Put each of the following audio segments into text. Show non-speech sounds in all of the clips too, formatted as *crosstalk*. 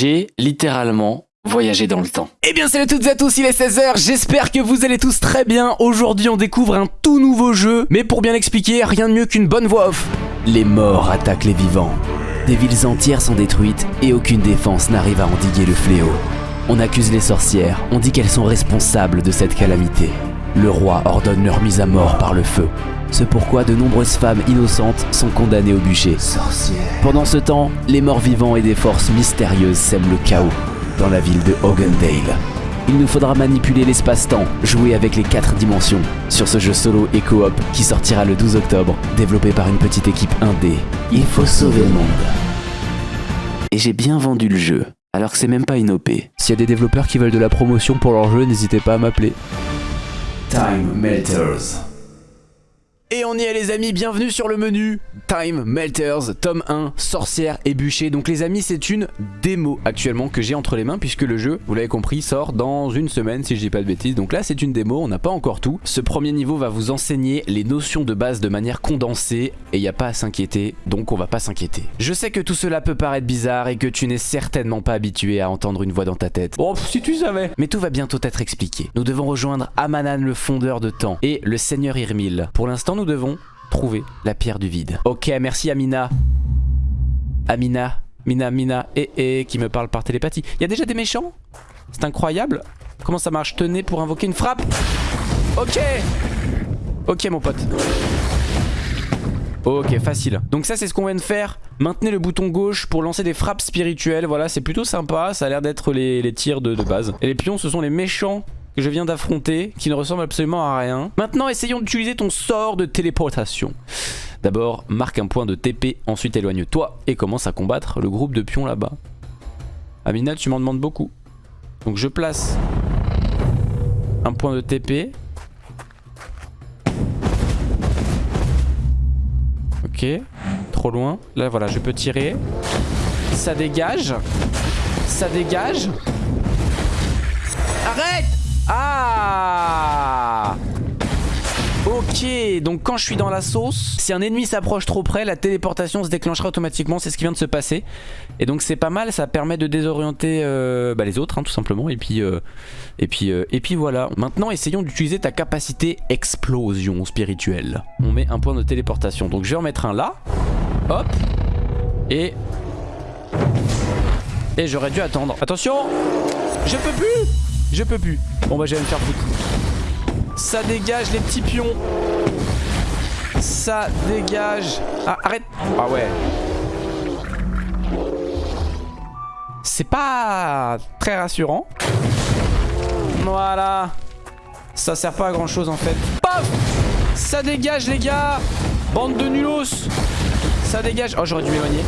J'ai littéralement voyagé dans le temps. Eh bien salut à toutes et à tous, il est 16h, j'espère que vous allez tous très bien. Aujourd'hui on découvre un tout nouveau jeu, mais pour bien l'expliquer, rien de mieux qu'une bonne voix off. Les morts attaquent les vivants. Des villes entières sont détruites et aucune défense n'arrive à endiguer le fléau. On accuse les sorcières, on dit qu'elles sont responsables de cette calamité. Le roi ordonne leur mise à mort par le feu. Ce pourquoi de nombreuses femmes innocentes sont condamnées au bûcher. Pendant ce temps, les morts vivants et des forces mystérieuses sèment le chaos dans la ville de Hogendale. Il nous faudra manipuler l'espace-temps, jouer avec les quatre dimensions, sur ce jeu solo et coop qui sortira le 12 octobre, développé par une petite équipe indé. Il faut sauver le monde. Et j'ai bien vendu le jeu, alors que c'est même pas une OP. S'il y a des développeurs qui veulent de la promotion pour leur jeu, n'hésitez pas à m'appeler. Time Melters. Et on y est les amis, bienvenue sur le menu Time Melters, tome 1, sorcière et bûcher. Donc les amis c'est une démo actuellement que j'ai entre les mains puisque le jeu, vous l'avez compris, sort dans une semaine si je dis pas de bêtises. Donc là c'est une démo, on n'a pas encore tout. Ce premier niveau va vous enseigner les notions de base de manière condensée et il n'y a pas à s'inquiéter, donc on va pas s'inquiéter. Je sais que tout cela peut paraître bizarre et que tu n'es certainement pas habitué à entendre une voix dans ta tête. Oh si tu savais Mais tout va bientôt être expliqué. Nous devons rejoindre Amanan le fondeur de temps et le seigneur Irmil. Pour l'instant nous devons trouver la pierre du vide. Ok, merci Amina. Amina, Mina, Mina, et et qui me parle par télépathie. Il y a déjà des méchants? C'est incroyable. Comment ça marche? Tenez pour invoquer une frappe. Ok. Ok mon pote. Ok, facile. Donc ça, c'est ce qu'on vient de faire. Maintenez le bouton gauche pour lancer des frappes spirituelles. Voilà, c'est plutôt sympa. Ça a l'air d'être les, tirs de base. Et les pions, ce sont les méchants je viens d'affronter, qui ne ressemble absolument à rien. Maintenant, essayons d'utiliser ton sort de téléportation. D'abord, marque un point de TP, ensuite éloigne-toi et commence à combattre le groupe de pions là-bas. Amina, tu m'en demandes beaucoup. Donc je place un point de TP. Ok, trop loin. Là, voilà, je peux tirer. Ça dégage. Ça dégage. Arrête ah Ok, donc quand je suis dans la sauce, si un ennemi s'approche trop près, la téléportation se déclenchera automatiquement, c'est ce qui vient de se passer. Et donc c'est pas mal, ça permet de désorienter euh, bah, les autres, hein, tout simplement. Et puis, euh, et, puis, euh, et puis voilà. Maintenant, essayons d'utiliser ta capacité explosion spirituelle. On met un point de téléportation. Donc je vais en mettre un là. Hop. Et... Et j'aurais dû attendre. Attention Je peux plus je peux plus. Bon bah je vais me faire foutre. Ça dégage les petits pions. Ça dégage. Ah arrête. Ah ouais. C'est pas très rassurant. Voilà. Ça sert pas à grand chose en fait. Paf Ça dégage les gars. Bande de nulos. Ça dégage. Oh j'aurais dû m'éloigner.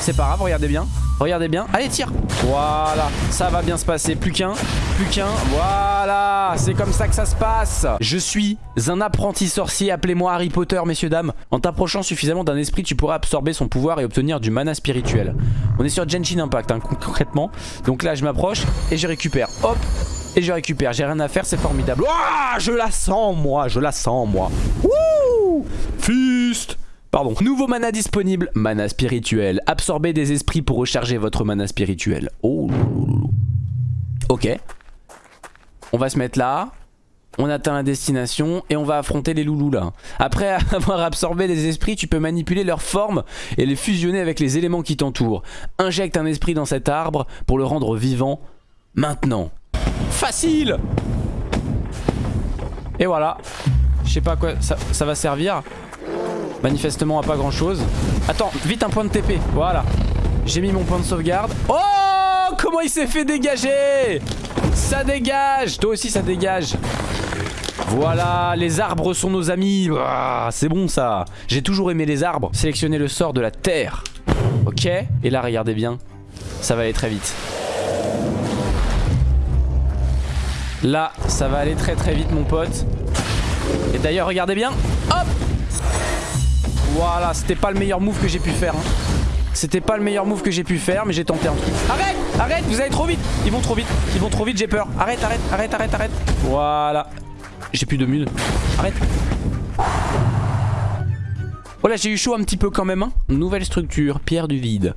C'est pas grave, regardez bien. Regardez bien. Allez, tire. Voilà. Ça va bien se passer. Plus qu'un. Plus qu'un. Voilà. C'est comme ça que ça se passe. Je suis un apprenti sorcier. Appelez-moi Harry Potter, messieurs, dames. En t'approchant suffisamment d'un esprit, tu pourras absorber son pouvoir et obtenir du mana spirituel. On est sur Genshin Impact, hein, concrètement. Donc là, je m'approche et je récupère. Hop. Et je récupère. J'ai rien à faire. C'est formidable. Je la sens, moi. Je la sens, moi. Wouh Fist Pardon. Nouveau mana disponible, mana spirituel. Absorbez des esprits pour recharger votre mana spirituel. Oh Ok. On va se mettre là. On atteint la destination et on va affronter les loulous là. Après *laughs* avoir absorbé des esprits, tu peux manipuler leur forme et les fusionner avec les éléments qui t'entourent. Injecte un esprit dans cet arbre pour le rendre vivant maintenant. Facile Et voilà. Je sais pas à quoi ça va servir. Manifestement à pas grand chose Attends, vite un point de TP, voilà. J'ai mis mon point de sauvegarde. Oh Comment il s'est fait dégager! Ça dégage! Toi aussi ça dégage. Voilà, les arbres sont nos amis. Ah, C'est bon ça. J'ai toujours aimé les arbres. Sélectionnez le sort de la terre. Ok. Et là regardez bien. Ça va aller très vite. Là ça va aller très très vite mon pote. Et d'ailleurs regardez bien. Hop voilà, c'était pas le meilleur move que j'ai pu faire. Hein. C'était pas le meilleur move que j'ai pu faire, mais j'ai tenté un truc. Arrête Arrête Vous allez trop vite Ils vont trop vite Ils vont trop vite, j'ai peur. Arrête, arrête, arrête, arrête, arrête. Voilà. J'ai plus de mule. Arrête. Oh là, j'ai eu chaud un petit peu quand même. Hein. Nouvelle structure, pierre du vide.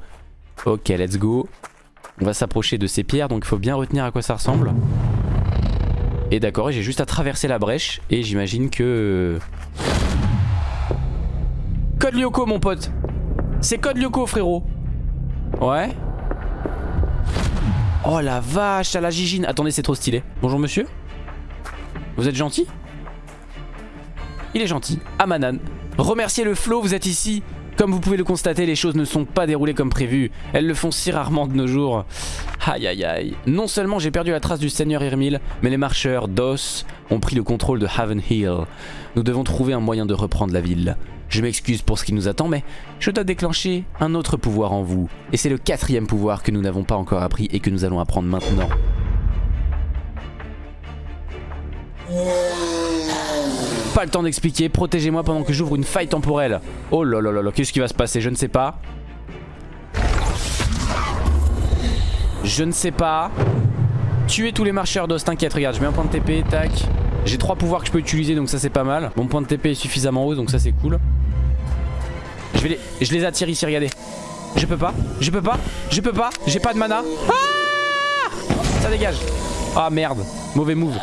Ok, let's go. On va s'approcher de ces pierres, donc il faut bien retenir à quoi ça ressemble. Et d'accord, j'ai juste à traverser la brèche. Et j'imagine que... Code Lyoko, mon pote. C'est code Lyoko, frérot. Ouais. Oh la vache, à la gigine. Attendez, c'est trop stylé. Bonjour, monsieur. Vous êtes gentil? Il est gentil. Amanan. Remerciez le flow, vous êtes ici. Comme vous pouvez le constater, les choses ne sont pas déroulées comme prévu. Elles le font si rarement de nos jours. Aïe aïe aïe. Non seulement j'ai perdu la trace du seigneur Irmil, mais les marcheurs d'Os ont pris le contrôle de Haven Hill. Nous devons trouver un moyen de reprendre la ville. Je m'excuse pour ce qui nous attend, mais je dois déclencher un autre pouvoir en vous. Et c'est le quatrième pouvoir que nous n'avons pas encore appris et que nous allons apprendre maintenant. Pas le temps d'expliquer, protégez-moi pendant que j'ouvre une faille temporelle. Oh là là là qu'est-ce qui va se passer? Je ne sais pas. Je ne sais pas. Tuer tous les marcheurs d'os, t'inquiète, regarde, je mets un point de TP, tac. J'ai trois pouvoirs que je peux utiliser, donc ça c'est pas mal. Mon point de TP est suffisamment haut, donc ça c'est cool. Je, vais les... je les attire ici, regardez. Je peux pas, je peux pas, je peux pas, j'ai pas de mana. Ah ça dégage. Ah merde, mauvais move.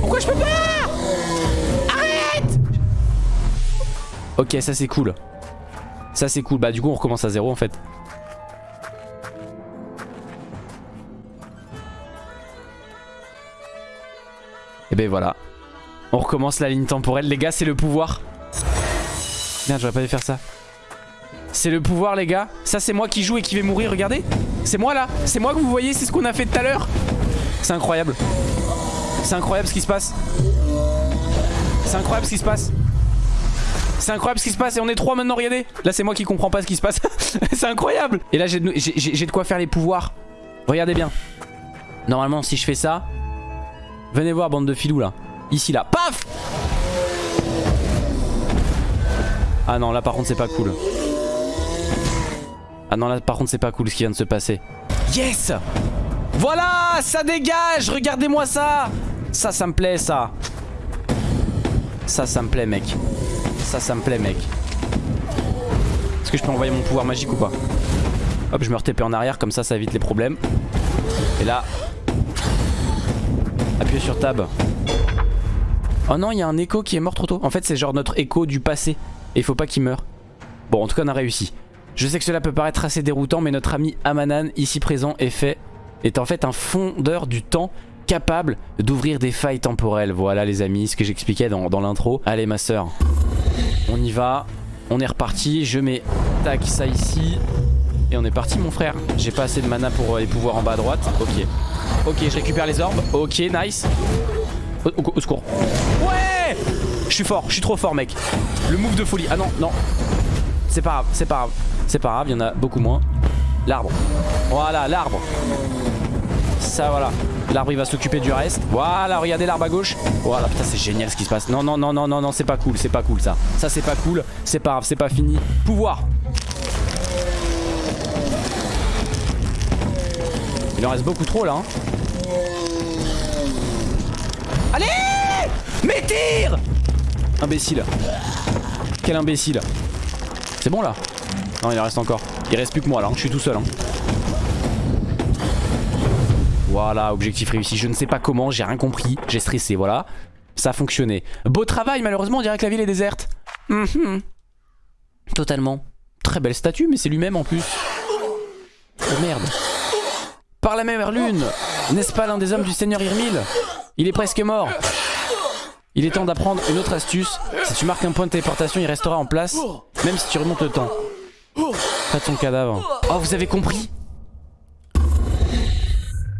Pourquoi je peux pas Ok, ça c'est cool. Ça c'est cool. Bah du coup on recommence à zéro en fait. Ben voilà. On recommence la ligne temporelle. Les gars, c'est le pouvoir. Merde, j'aurais pas dû faire ça. C'est le pouvoir, les gars. Ça, c'est moi qui joue et qui vais mourir. Regardez. C'est moi là. C'est moi que vous voyez. C'est ce qu'on a fait tout à l'heure. C'est incroyable. C'est incroyable ce qui se passe. C'est incroyable ce qui se passe. C'est incroyable ce qui se passe et on est trois maintenant, regardez Là c'est moi qui comprends pas ce qui se passe *laughs* C'est incroyable Et là j'ai de, quoi faire les pouvoirs Regardez bien Normalement si je fais ça Venez voir bande de filous là. Ici là, paf Ah non là par contre c'est pas cool. Ah non là par contre c'est pas cool ce qui vient de se passer. Yes Voilà Ça dégage Regardez-moi ça. Ça ça me plaît ça. Ça ça me plaît mec. Ça, ça me plaît, mec. Est-ce que je peux envoyer mon pouvoir magique ou pas? Hop, je me TP en arrière, comme ça, ça évite les problèmes. Et là... Appuyez sur tab. Oh non, il y a un écho qui est mort trop tôt. En fait, c'est genre notre écho du passé. Et il faut pas qu'il meure. Bon, en tout cas, on a réussi. Je sais que cela peut paraître assez déroutant, mais notre ami Amanan, ici présent, est fait est en fait un fondeur du temps capable d'ouvrir des failles temporelles. Voilà les amis, ce que j'expliquais dans, dans l'intro. Allez ma soeur, on y va. On est reparti. Je mets tac ça ici. Et on est parti mon frère. J'ai pas assez de mana pour les pouvoirs en bas à droite. Ok. Ok, je récupère les orbes. Ok, nice. Au, secours. Ouais Je suis fort, je suis trop fort mec. Le move de folie. Ah non, non. C'est pas grave, c'est pas grave. C'est pas grave, il y en a beaucoup moins. L'arbre. Voilà, l'arbre. Ça voilà. L'arbre il va s'occuper du reste. Voilà, regardez l'arbre à gauche. Voilà, putain, c'est génial ce qui se passe. Non, non, non, non, non, non, c'est pas cool, c'est pas cool ça. Ça, c'est pas cool. C'est pas grave, c'est pas fini. Pouvoir. Il en reste beaucoup trop là. Hein. Allez Mais tire Imbécile. Quel imbécile. C'est bon là? Non, il en reste encore. Il reste plus que moi là. Hein. Je suis tout seul. Hein. Voilà, objectif réussi. Je ne sais pas comment, j'ai rien compris. J'ai stressé, voilà. Ça a fonctionné. Beau travail, malheureusement, on dirait que la ville est déserte. Mhm. Totalement. Très belle statue, mais c'est lui-même en plus. Oh merde. La même lune, n'est-ce pas l'un des hommes du seigneur Irmil? Il est presque mort. Il est temps d'apprendre une autre astuce. Si tu marques un point de téléportation, il restera en place, même si tu remontes le temps. Pas de son cadavre. Oh, vous avez compris?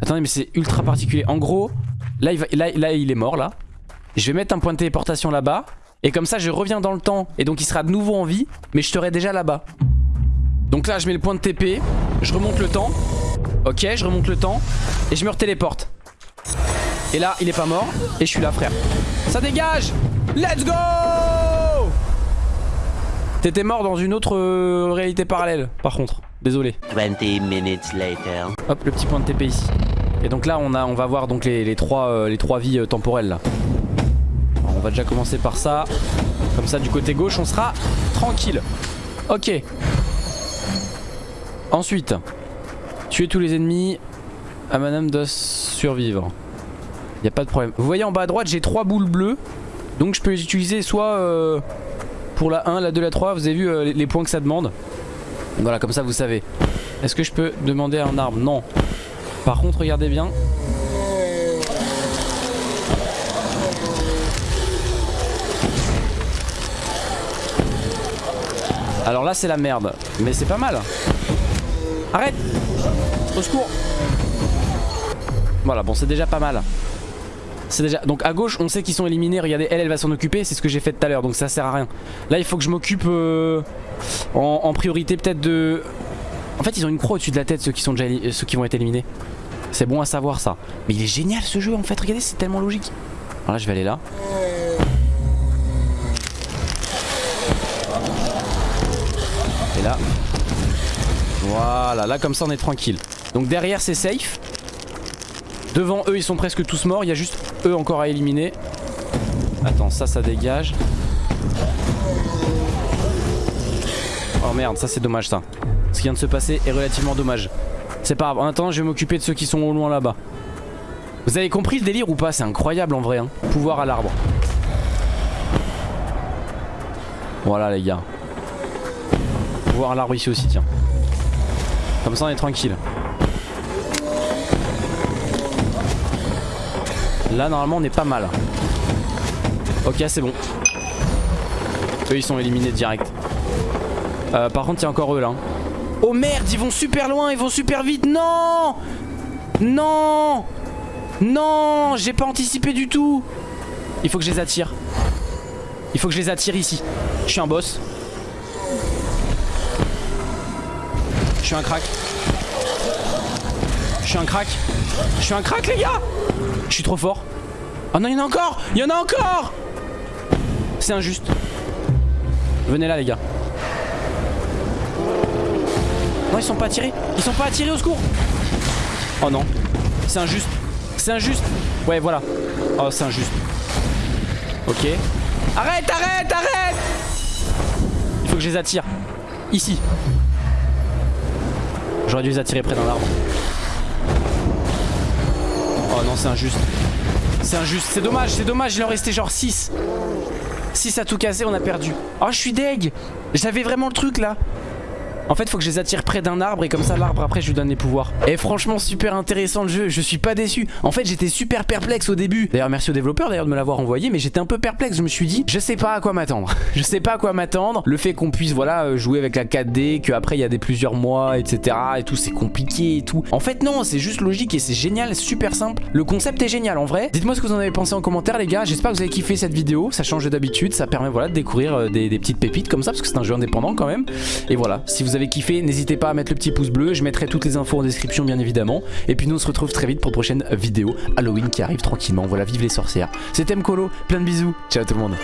Attendez mais c'est ultra particulier. En gros là il, il est mort là. Je vais mettre un point de téléportation là-bas. Et comme ça je reviens dans le temps. Et donc il sera de nouveau en vie Mais je serai déjà là-bas. Donc là je mets le point de TP Je remonte le temps Ok je remonte le temps Et je me retéléporte Et là il est pas mort Et je suis là frère Ça dégage Let's go T'étais mort dans une autre euh, réalité parallèle par contre Désolé 20 minutes later Hop le petit point de TP ici et donc là on, a, on va voir donc les, trois, euh, les trois vies euh, temporelles là. on va déjà commencer par ça. Comme ça du côté gauche on sera tranquille. Ok. Ensuite. Tuer tous les ennemis. À madame doit survivre. Y a pas de problème. Vous voyez en bas à droite, j'ai trois boules bleues. Donc je peux les utiliser soit euh, pour la 1, la 2, la 3. Vous avez vu euh, les points que ça demande. Voilà, comme ça vous savez. Est-ce que je peux demander un arbre Non. Par contre, regardez bien. Alors là, c'est la merde. Mais c'est pas mal. Arrête Au secours Voilà, bon, c'est déjà pas mal. C'est déjà... Donc à gauche, on sait qu'ils sont éliminés. Regardez, elle, elle va s'en occuper. C'est ce que j'ai fait tout à l'heure. Donc ça sert à rien. Là, il faut que je m'occupe euh, en, priorité peut-être de... En fait, ils ont une croix au-dessus de la tête, ceux qui, sont déjà ceux qui vont être éliminés. C'est bon à savoir ça. Mais il est génial ce jeu en fait. Regardez, c'est tellement logique. Alors là, je vais aller là. Et là. Voilà, là comme ça on est tranquille. Donc derrière c'est safe. Devant eux ils sont presque tous morts. Il y a juste eux encore à éliminer. Attends, ça ça dégage. Oh merde, ça c'est dommage ça. Ce qui vient de se passer est relativement dommage. C'est pas grave, en attendant je vais m'occuper de ceux qui sont au loin là-bas. Vous avez compris le délire ou pas? C'est incroyable en vrai. Hein. Pouvoir à l'arbre. Voilà les gars. Pouvoir à l'arbre ici aussi, tiens. Comme ça on est tranquille. Là normalement on est pas mal. Ok c'est bon. Eux ils sont éliminés direct. Euh, par contre il y a encore eux là. Oh merde ils vont super loin, ils vont super vite. Non Non Non J'ai pas anticipé du tout. Il faut que je les attire. Il faut que je les attire ici. Je suis un boss. Suis un crack. Je suis un crack. Je suis un crack les gars Je suis trop fort. Oh non il y en a encore Il y en a encore C'est injuste. Venez là les gars. Non ils sont pas attirés. Ils sont pas attirés au secours. Oh non. C'est injuste. C'est injuste. Ouais voilà. Oh c'est injuste. Ok. Arrête, arrête, arrête Il faut que je les attire. Ici. J'aurais dû les attirer près d'un arbre. Oh non, c'est injuste. C'est injuste. C'est dommage, c'est dommage. Il en restait genre 6. 6 à tout casser, on a perdu. Oh, je suis deg. J'avais vraiment le truc là. En fait, faut que je les attire près d'un arbre et comme ça, l'arbre après, je lui donne les pouvoirs. Et franchement, super intéressant le jeu. Je suis pas déçu. En fait, j'étais super perplexe au début. D'ailleurs, merci aux développeurs d'ailleurs de me l'avoir envoyé, mais j'étais un peu perplexe. Je me suis dit, je sais pas à quoi m'attendre. *laughs* je sais pas à quoi m'attendre. Le fait qu'on puisse, voilà, euh, jouer avec la 4D, qu'après il y a des plusieurs mois, etc. Et tout, c'est compliqué et tout. En fait, non, c'est juste logique et c'est génial, super simple. Le concept est génial en vrai. Dites-moi ce que vous en avez pensé en commentaire, les gars. J'espère que vous avez kiffé cette vidéo. Ça change d'habitude, ça permet voilà de découvrir euh, des, des petites pépites comme ça parce que c'est un jeu indépendant quand même. Et voilà, si vous avez kiffé, n'hésitez pas à mettre le petit pouce bleu. Je mettrai toutes les infos en description, bien évidemment. Et puis nous, on se retrouve très vite pour prochaine vidéo Halloween qui arrive tranquillement. Voilà, vive les sorcières. C'était Mkolo, plein de bisous. Ciao tout le monde.